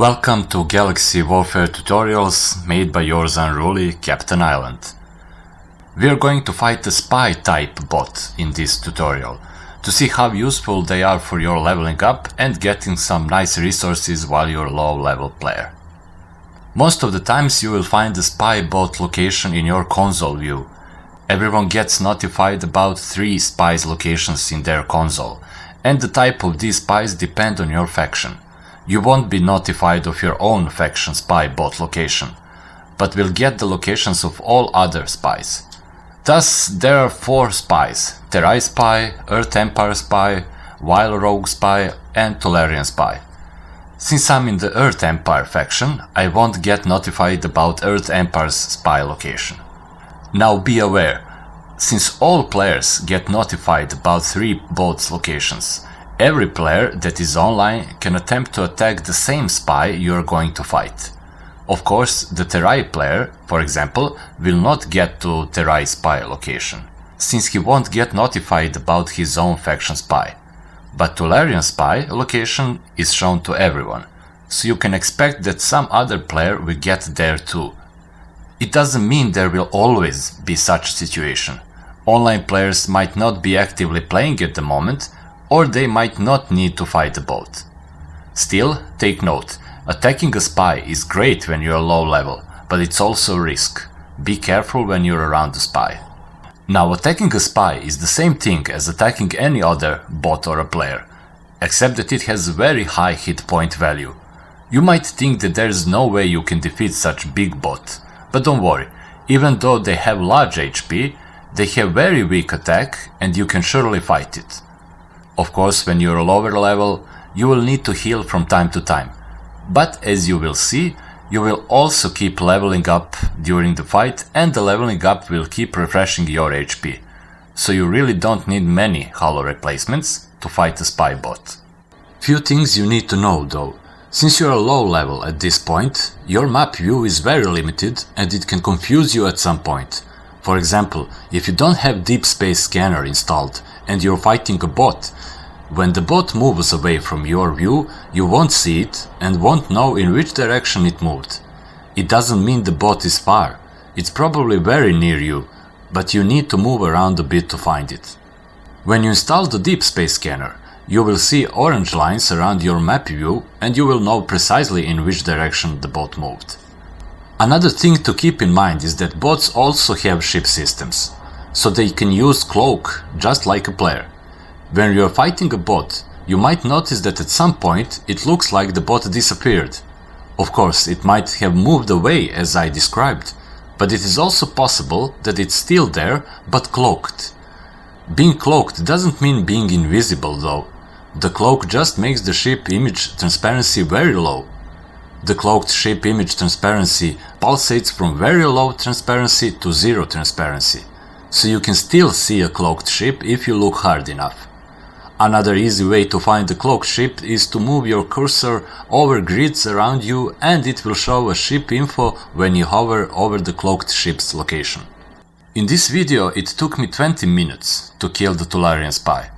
Welcome to Galaxy Warfare tutorials made by yours unruly Captain Island. We are going to fight the spy type bot in this tutorial to see how useful they are for your leveling up and getting some nice resources while you're a low level player. Most of the times you will find the spy bot location in your console view. Everyone gets notified about 3 spies locations in their console and the type of these spies depend on your faction. You won't be notified of your own faction spy bot location, but will get the locations of all other spies. Thus, there are four spies, Terrai Spy, Earth Empire Spy, Wild Rogue Spy and Tolarian Spy. Since I'm in the Earth Empire faction, I won't get notified about Earth Empire's spy location. Now be aware, since all players get notified about three bots locations, every player that is online can attempt to attack the same spy you are going to fight. Of course, the Terai player, for example, will not get to Terai spy location, since he won't get notified about his own faction spy. But Tolarian spy location is shown to everyone, so you can expect that some other player will get there too. It doesn't mean there will always be such situation. Online players might not be actively playing at the moment, or they might not need to fight the bot. Still, take note, Attacking a spy is great when you're low level, but it's also a risk. Be careful when you're around the spy. Now attacking a spy is the same thing as attacking any other bot or a player, except that it has very high hit point value. You might think that there is no way you can defeat such big bot, but don't worry, even though they have large HP, they have very weak attack and you can surely fight it. Of course, when you're a lower level, you will need to heal from time to time, but as you will see, you will also keep leveling up during the fight and the leveling up will keep refreshing your HP. So you really don't need many hollow replacements to fight a spy bot. Few things you need to know though. Since you're low level at this point, your map view is very limited and it can confuse you at some point. For example, if you don't have Deep Space Scanner installed and you're fighting a bot, when the bot moves away from your view, you won't see it and won't know in which direction it moved. It doesn't mean the bot is far, it's probably very near you, but you need to move around a bit to find it. When you install the Deep Space Scanner, you will see orange lines around your map view and you will know precisely in which direction the bot moved. Another thing to keep in mind is that bots also have ship systems, so they can use cloak just like a player. When you're fighting a bot, you might notice that at some point it looks like the bot disappeared. Of course, it might have moved away as I described, but it is also possible that it's still there but cloaked. Being cloaked doesn't mean being invisible though. The cloak just makes the ship image transparency very low. The cloaked ship image transparency pulsates from very low transparency to zero transparency, so you can still see a cloaked ship if you look hard enough. Another easy way to find the cloaked ship is to move your cursor over grids around you and it will show a ship info when you hover over the cloaked ship's location. In this video it took me 20 minutes to kill the Tolarian spy,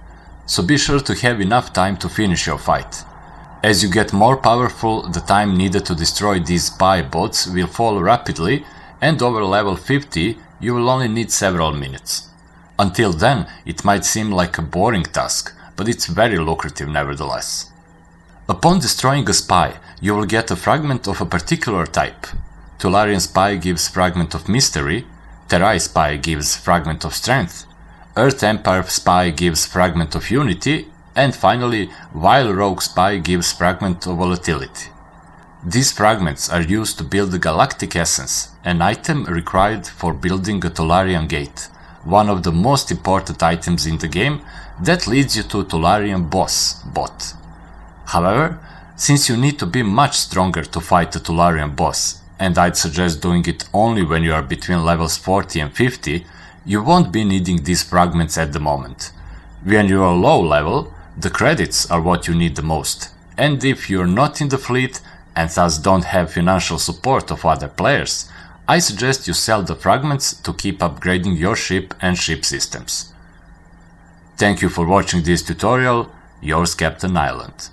so be sure to have enough time to finish your fight. As you get more powerful, the time needed to destroy these spy bots will fall rapidly and over level 50 you will only need several minutes. Until then, it might seem like a boring task, but it's very lucrative nevertheless. Upon destroying a spy, you will get a fragment of a particular type. Tolarian spy gives fragment of mystery, Terrai spy gives fragment of strength, Earth Empire spy gives fragment of unity, and finally, Vile Rogue spy gives fragment of volatility. These fragments are used to build the Galactic Essence, an item required for building a Tolarian gate one of the most important items in the game that leads you to a Tolarian boss bot. However, since you need to be much stronger to fight the Tolarian boss, and I'd suggest doing it only when you are between levels 40 and 50, you won't be needing these fragments at the moment. When you are low level, the credits are what you need the most, and if you're not in the fleet and thus don't have financial support of other players, I suggest you sell the fragments to keep upgrading your ship and ship systems. Thank you for watching this tutorial, yours Captain Island.